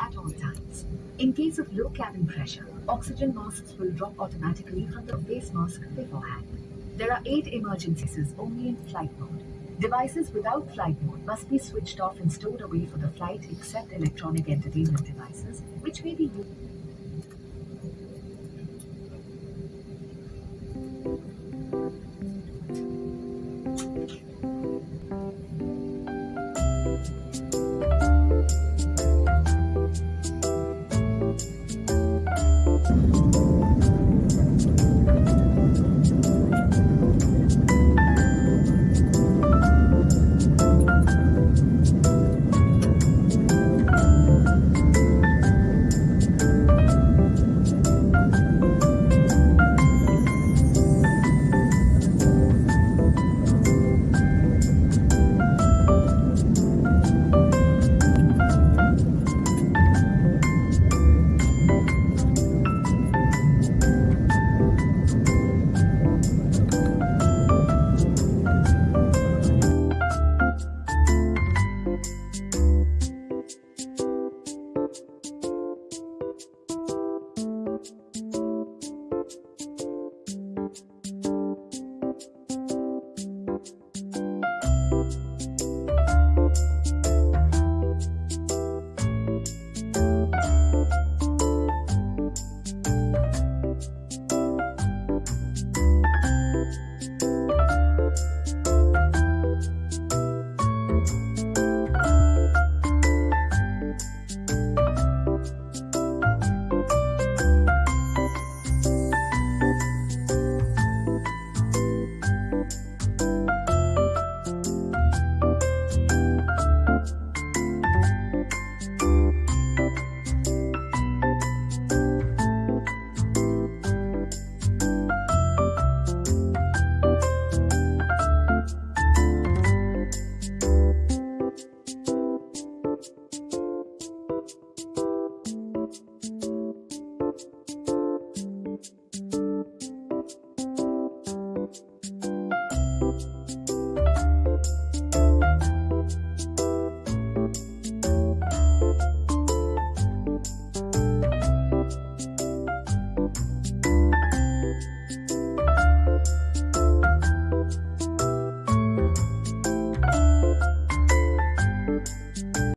at all times. In case of low cabin pressure, oxygen masks will drop automatically from the face mask beforehand. There are eight emergencies only in flight mode. Devices without flight mode must be switched off and stored away for the flight except electronic entertainment devices, which may be used.